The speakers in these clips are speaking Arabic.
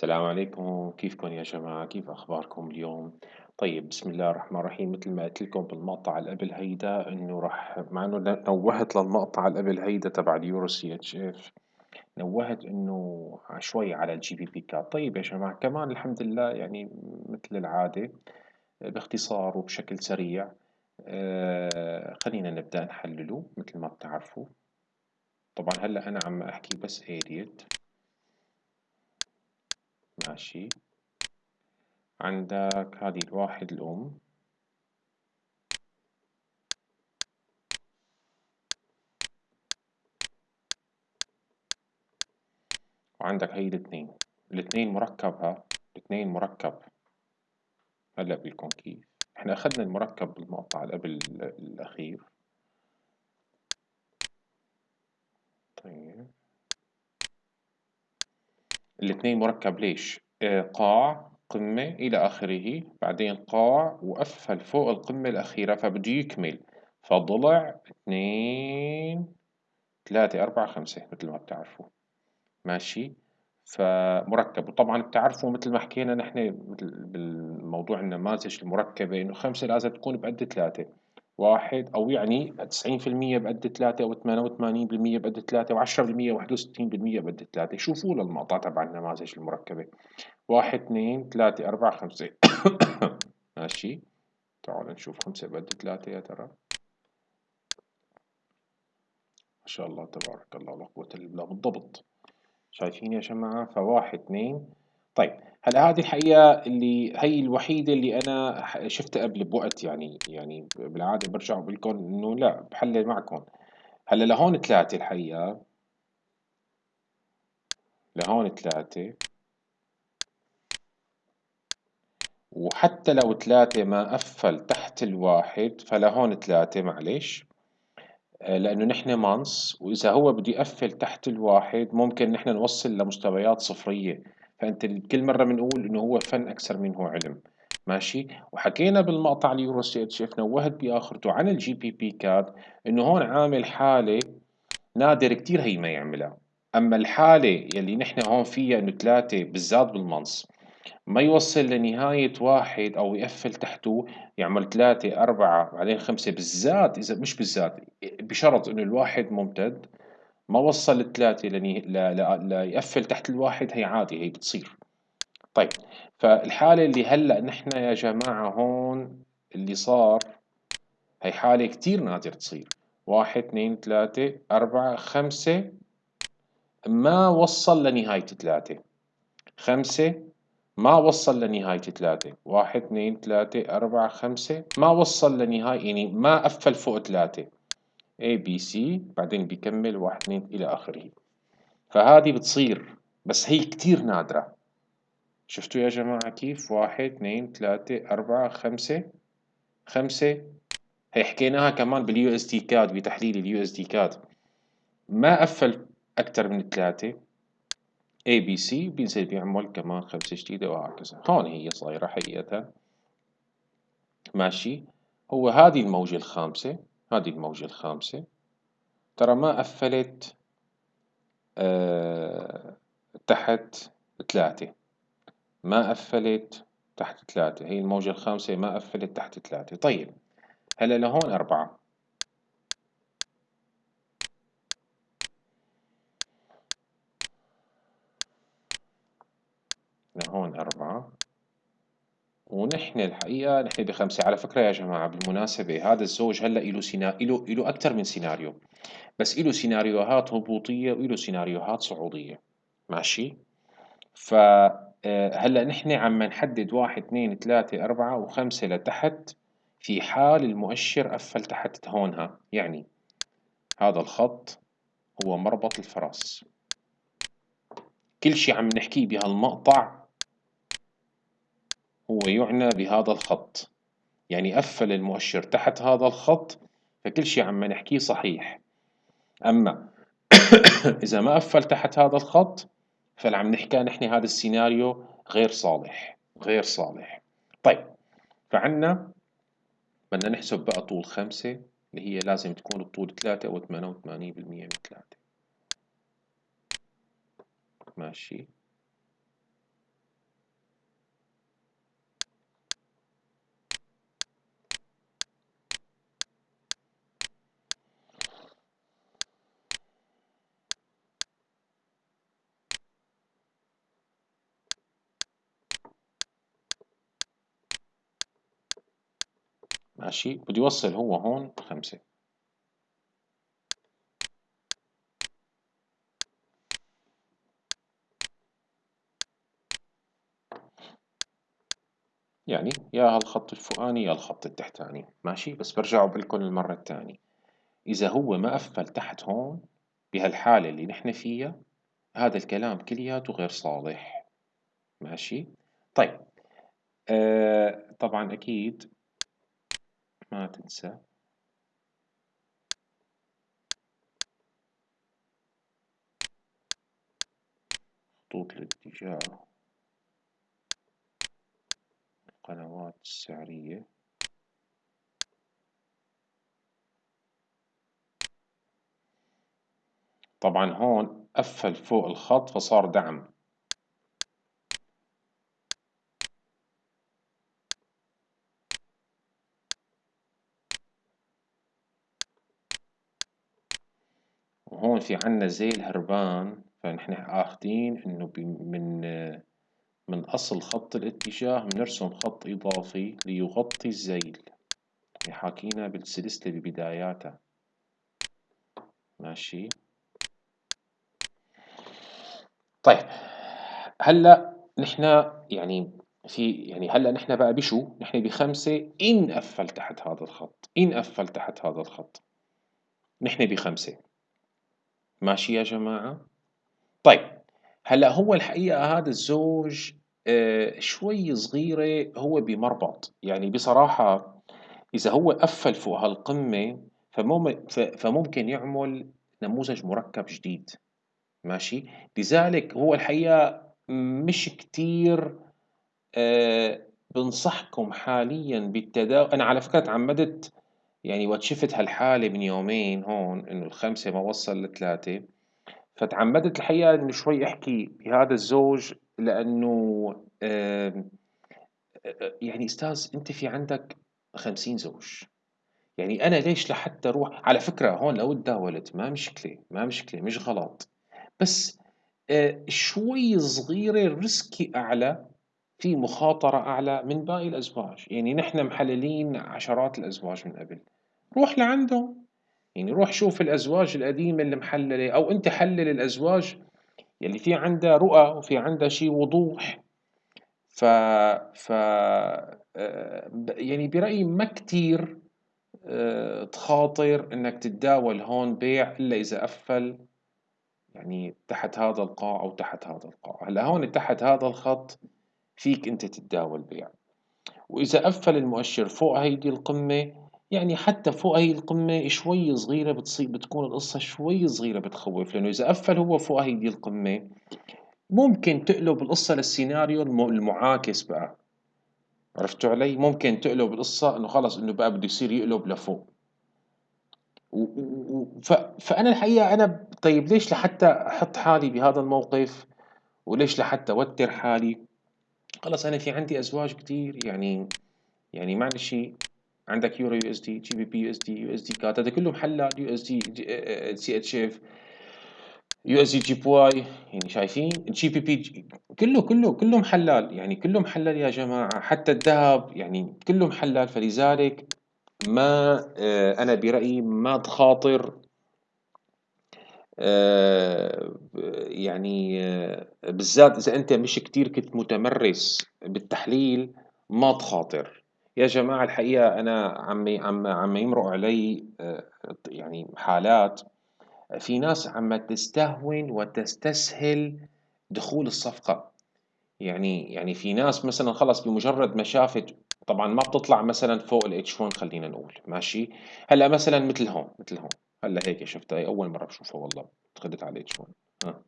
السلام عليكم. كيفكم يا جماعة؟ كيف أخباركم اليوم؟ طيب بسم الله الرحمن الرحيم. مثل ما قلت لكم بالمقطع اللي قبل هيدا إنه راح مع إنه نوهت للمقطع اللي قبل هيدا تبع اليورو CHF نوهت إنه شوي على ال GBP CAD طيب يا جماعة كمان الحمد لله يعني مثل العادة باختصار وبشكل سريع آه خلينا نبدأ نحلله مثل ما بتعرفوا. طبعا هلأ أنا عم أحكي بس اريد ماشي. عندك هذه الواحد الأم. وعندك هي الاثنين. الاثنين مركبها. الاثنين مركب. هلا بلكم كيف. إحنا أخذنا المركب بالمقطع قبل الأخير طيب الاثنين مركب ليش؟ آه، قاع قمة إلى آخره بعدين قاع وأسفل فوق القمة الأخيرة فبده يكمل. فضلع اثنين ثلاثة أربعة خمسة مثل ما بتعرفوا. ماشي؟ فمركب. وطبعا بتعرفوا مثل ما حكينا نحن بالموضوع النماذج المركبة إنه خمسة لازم تكون بقد ثلاثة. واحد أو يعني تسعين في المية بقد ثلاثة أو ثمانية وثمانين بالمية بقد ثلاثة وعشرة بالمية واحد وستين بالمية بقد ثلاثة شوفوا للمقطع تبع النماذج المركبة؟ واحد اثنين ثلاثة أربعة خمسة. ماشي. تعالوا نشوف خمسة بقد ثلاثة يا ترى. ما شاء الله تبارك الله لا قوة إلا بالله. بالضبط. شايفين يا جماعة؟ فواحد اثنين طيب هلا هذه الحقيقة اللي هي الوحيدة اللي أنا شفتها قبل بوقت يعني يعني بالعادة برجع بقول لكم إنه لا بحلل معكم. هلأ لهون ثلاثة الحقيقة. لهون ثلاثة. وحتى لو ثلاثة ما قفل تحت الواحد فلهون ثلاثة معلش. آه، لأنه نحن months وإذا هو بده يقفل تحت الواحد ممكن نحن نوصل لمستويات صفرية. فأنت كل مرة بنقول إنه هو فن أكثر منه علم. ماشي؟ وحكينا بالمقطع اليورو CHF نوهت بآخرته عن ال GBP CAD إنه هون عامل حالة نادر كتير هي ما يعملها. أما الحالة يلي نحن هون فيها إنه ثلاثة بالذات بال months ما يوصل لنهاية واحد أو يقفل تحته يعمل ثلاثة أربعة بعدين خمسة بالذات إذا مش بالذات بشرط إنه الواحد ممتد. ما وصل الثلاثة. ليقفل تحت الواحد هي عادي هي بتصير. طيب فالحالة اللي هلأ نحن يا جماعة هون اللي صار هي حالة كتير نادر تصير. واحد اثنين ثلاثة أربعة خمسة. ما وصل لنهاية ثلاثة. خمسة ما وصل لنهاية ثلاثة. واحد اثنين ثلاثة أربعة خمسة. ما وصل لنهاية يعني ما قفل فوق ثلاثة. A B C بعدين بيكمل واحد اثنين إلى آخره. فهذه بتصير بس هي كتير نادرة. شفتوا يا جماعة كيف؟ واحد اثنين ثلاثة أربعة خمسة. خمسة. هي حكيناها كمان بال USD CAD بتحليل ال USD CAD ما قفل أكثر من ثلاثة. A B C بينزل بيعمل كمان خمسة جديدة وهكذا. هون هي صايرة حقيقة. ماشي. هو هذه الموجة الخامسة. هذه الموجة الخامسة. ترى ما قفلت أه تحت ثلاثة. ما قفلت تحت ثلاثة. هي الموجة الخامسة ما قفلت تحت ثلاثة. طيب هلا لهون أربعة. هون أربعة. ونحن الحقيقة نحن بخمسة على فكرة يا جماعة بالمناسبة هذا الزوج هلأ إله سينا إله إله أكثر من سيناريو. بس إله سيناريوهات هبوطية وإله سيناريوهات صعودية. ماشي؟ ف آه، هلأ نحن عم نحدد واحد اثنين ثلاثة أربعة وخمسة لتحت في حال المؤشر قفل تحت هونها. يعني هذا الخط هو مربط الفرس كل شيء عم نحكيه بهالمقطع هو يعنى بهذا الخط. يعني قفل المؤشر تحت هذا الخط فكل شيء عم نحكيه صحيح. أما إذا ما قفل تحت هذا الخط فاللي عم نحكي نحن هذا السيناريو غير صالح غير صالح. طيب فعنا بدنا نحسب بقى طول خمسة اللي هي لازم تكون الطول ثلاثة أو ثمانية وثمانين بالمية من ثلاثة. ماشي. ماشي. بده يوصل هو هون خمسة. يعني يا هالخط الفوقاني يا الخط التحتاني. ماشي؟ بس برجع لكم المرة الثانية إذا هو ما قفل تحت هون بهالحالة اللي نحن فيها هذا الكلام كلياته غير صالح. ماشي؟ طيب. آه طبعا أكيد ما تنسى. خطوط الاتجاه. القنوات السعرية. طبعا هون قفل فوق الخط فصار دعم. وهون في عنا زيل هربان فنحن اخذين إنه من من أصل خط الاتجاه بنرسم خط إضافي ليغطي الزيل. حاكينا بالسلسلة ببداياتها. ماشي. طيب هلأ نحن يعني في يعني هلأ نحن بقى بشو؟ نحن بخمسة إن قفل تحت هذا الخط، إن قفل تحت هذا الخط. نحن بخمسة. ماشي يا جماعة؟ طيب هلا هو الحقيقة هذا الزوج آه شوي صغيرة هو بمربط. يعني بصراحة إذا هو قفل فوق هالقمة فممكن يعمل نموذج مركب جديد. ماشي؟ لذلك هو الحقيقة مش كتير آه بنصحكم حاليا بالتداول أنا على فكرة تعمدت يعني وقت شفت هالحالة من يومين هون إنه الخمسة ما وصل لثلاثة فتعمدت الحقيقة إنه شوي أحكي بهذا الزوج لأنه يعني أستاذ أنت في عندك خمسين زوج يعني أنا ليش لحتى أروح؟ على فكرة هون لو تداولت ما مشكلة ما مشكلة مش غلط بس آه، شوي صغيرة ريسكي أعلى في مخاطرة أعلى من باقي الأزواج. يعني نحن محللين عشرات الأزواج من قبل. روح لعندهم. يعني روح شوف الأزواج القديمة اللي محللة أو أنت حلل الأزواج يلي في عندها رؤى وفي عندها شيء وضوح. ف, ف... آه، يعني برأيي ما كتير آه، تخاطر إنك تتداول هون بيع إلا إذا قفل يعني تحت هذا القاع أو تحت هذا القاع. هلأ هون تحت هذا الخط فيك أنت تتداول بيع. وإذا قفل المؤشر فوق هيدي القمة يعني حتى فوق هي القمة شوي صغيرة بتصير بتكون القصة شوي صغيرة بتخوف. لأنه إذا قفل هو فوق هيدي القمة ممكن تقلب القصة للسيناريو المعاكس بقى. عرفتوا علي؟ ممكن تقلب القصة إنه خلص إنه بقى بده يصير يقلب لفوق. فأنا الحقيقة أنا طيب ليش لحتى أحط حالي بهذا الموقف؟ وليش لحتى أوتر حالي؟ خلص أنا في عندي أزواج كتير يعني يعني معلش عندك يورو يو اس دي GBP يو اس دي يو اس دي كات هذا كله محلل يو اس دي سي اتش اف يو اس دي جي بي واي يعني شايفين؟ جي بي بي كله كله كله محلل يعني كله محلل يا جماعة. حتى الذهب يعني كله محلل فلذلك ما آه، أنا برأيي ما تخاطر يعني آه، بالذات إذا أنت مش كتير كنت متمرس بالتحليل ما تخاطر. يا جماعة الحقيقة أنا عم عم عم يمرق علي يعني حالات. في ناس عم تستهون وتستسهل دخول الصفقة. يعني يعني في ناس مثلا خلص بمجرد ما شافت طبعا ما بتطلع مثلا فوق الاتش 1 خلينا نقول ماشي؟ هلأ مثلا مثل هون مثل هون هلأ هيك شفتها هي أول مرة بشوفها والله على ال H 1 ها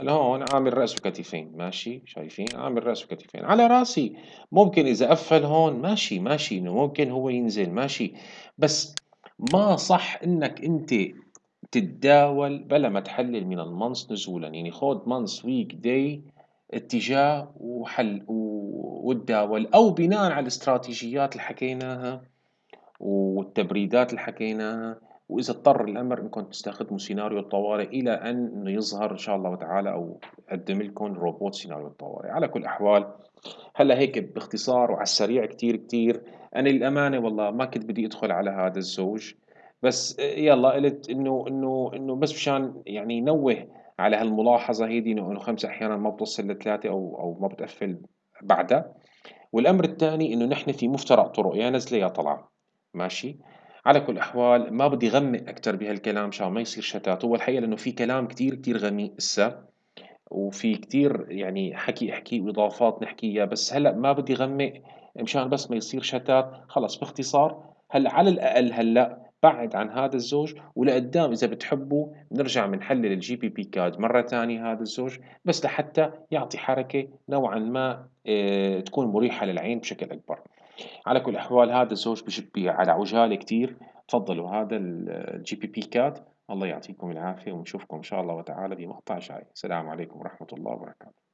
هلأ هون عامل رأس وكتفين ماشي؟ شايفين؟ عامل رأس وكتفين. على رأسي ممكن إذا قفل هون ماشي ماشي إنه ممكن هو ينزل ماشي. بس ما صح إنك أنت تتداول بلا ما تحلل من ال months نزولا. يعني خود months week day اتجاه وحل وتداول. أو بناء على الاستراتيجيات اللي حكيناها والتبريدات اللي حكيناها. وإذا اضطر الأمر إنكم تستخدموا سيناريو الطوارئ إلى أن يظهر إن شاء الله تعالى أو أقدم لكم روبوت سيناريو الطوارئ على كل الأحوال هلا هيك باختصار وعلى السريع كتير كتير أنا للأمانة والله ما كنت بدي أدخل على هذا الزوج بس يلا قلت إنه إنه إنه بس مشان يعني نوه على هالملاحظة هيدي إنه خمسة أحيانا ما بتوصل لثلاثة أو أو ما بتقفل بعدها. والأمر الثاني إنه نحن في مفترق طرق يا نزلة يا طلعة. ماشي؟ على كل الأحوال ما بدي غمق أكتر بهالكلام مشان ما يصير شتات هو الحقيقة لأنه في كلام كتير كتير غميق إسا وفي كتير يعني حكي أحكي وإضافات نحكيها بس هلأ ما بدي غمق مشان بس ما يصير شتات خلص باختصار هلأ على الأقل هلأ بعد عن هذا الزوج ولقدام إذا بتحبوا نرجع بنحلل ال GBP CAD مرة تانية هذا الزوج بس لحتى يعطي حركة نوعا ما آه، تكون مريحة للعين بشكل أكبر. على كل الأحوال هذا الزوج بشبي على عجالة كتير. تفضلوا هذا ال GBP CAD الله يعطيكم العافية ونشوفكم إن شاء الله وتعالى بمقطع جاي السلام عليكم ورحمة الله وبركاته.